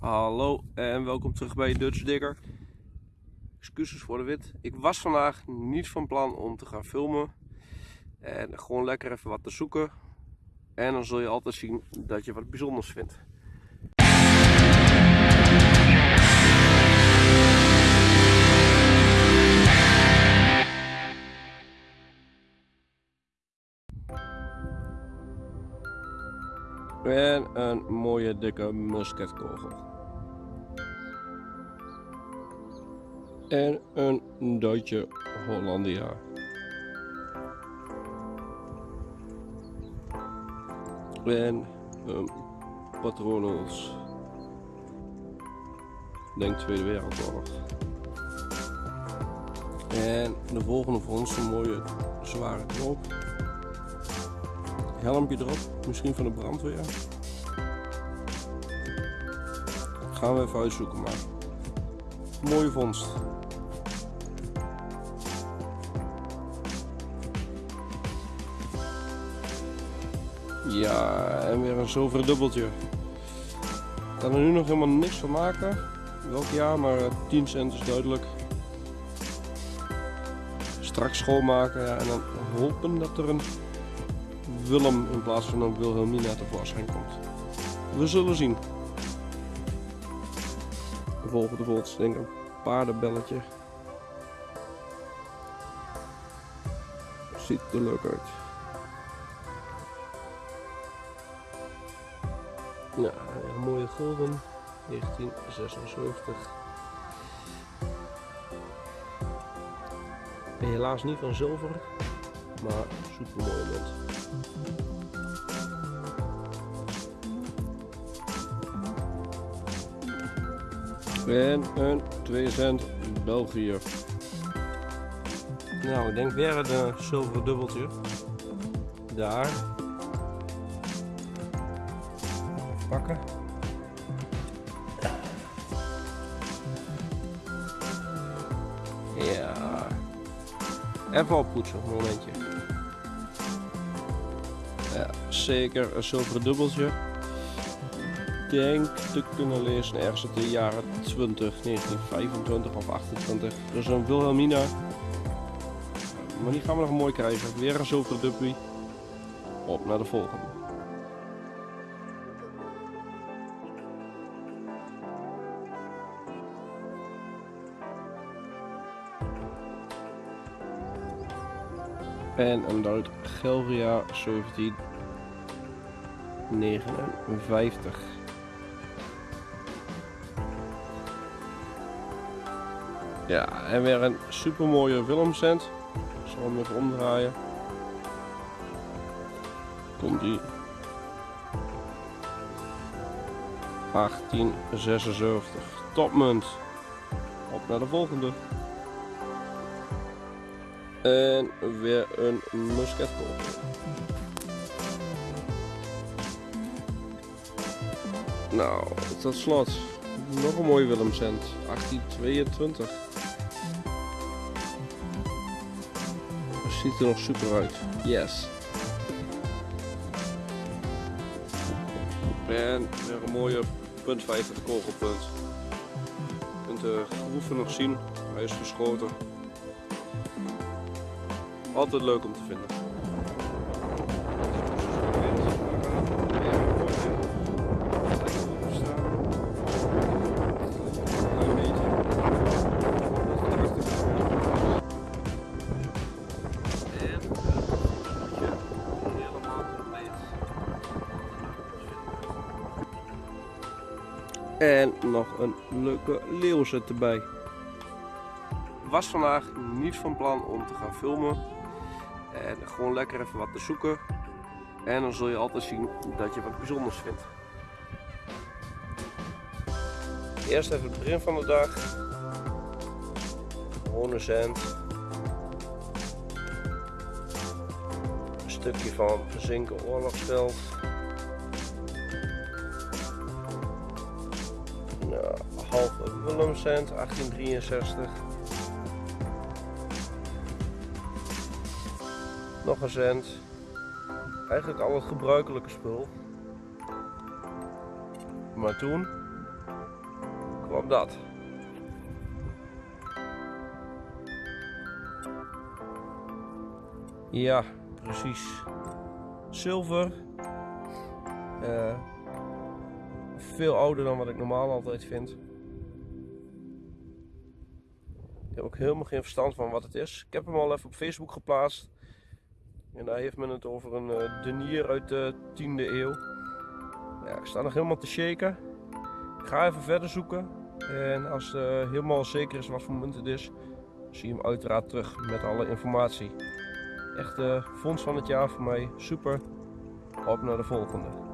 Hallo en welkom terug bij Dutch Digger. Excuses voor de wit. Ik was vandaag niet van plan om te gaan filmen. En gewoon lekker even wat te zoeken. En dan zul je altijd zien dat je wat bijzonders vindt. En een mooie dikke musketkogel. En een Duitse Hollandia. En een patronos. Denk Tweede Wereldoorlog. En de volgende voor ons een mooie zware knoop helmpje erop, misschien van de brandweer. Gaan we even uitzoeken maar. Mooie vondst. Ja, en weer een zilveren dubbeltje. Ik er nu nog helemaal niks van maken. Welk jaar, maar 10 cent is duidelijk. Straks schoonmaken en dan hopen dat er een Willem in plaats van een Wilhelmina tevoorschijn komt. We zullen zien. De volgende volgt denk ik een paardenbelletje. Ziet er leuk uit. Ja, een mooie gulden. 1976. Helaas niet van zilver, maar super mooie munt. En een 2 cent België. Nou, ik denk weer een zilveren dubbeltje. Daar. Pakken. Ja. Even oppoetsen, een momentje. Ja, zeker een zilveren dubbeltje denk te kunnen lezen ergens uit de jaren 20, 1925 of 28. Dus een Wilhelmina. Maar die gaan we nog mooi krijgen. Weer een zilveren dubbie. Op naar de volgende. En een Duit Gelria 1759. Ja, en weer een super mooie. Ik zal hem even omdraaien. Komt die. 1876. Topmunt. Op naar de volgende. En weer een musketkogel. Nou, tot slot nog een mooie Willemcent. 1822. ziet er nog super uit. Yes. En weer een mooie punt 5 het kogelpunt. Je kunt de groeven nog zien. Hij is geschoten. Altijd leuk om te vinden. En nog een leuke leeuwzet erbij. Was vandaag niet van plan om te gaan filmen. En gewoon lekker even wat te zoeken. En dan zul je altijd zien dat je wat bijzonders vindt. Eerst even het begin van de dag. Cent. Een stukje van zinken oorlogsveld. half Willemcent, 1863. Nog een cent. Eigenlijk al het gebruikelijke spul. Maar toen kwam dat. Ja, precies. Zilver. Eh, veel ouder dan wat ik normaal altijd vind. Ik heb ook helemaal geen verstand van wat het is. Ik heb hem al even op Facebook geplaatst. En daar heeft men het over een uh, denier uit de 10e eeuw. Ja, ik sta nog helemaal te shaken. Ik ga even verder zoeken. En als het uh, helemaal zeker is wat voor munt het is, zie je hem uiteraard terug met alle informatie. Echt fonds van het jaar voor mij. Super. Op naar de volgende.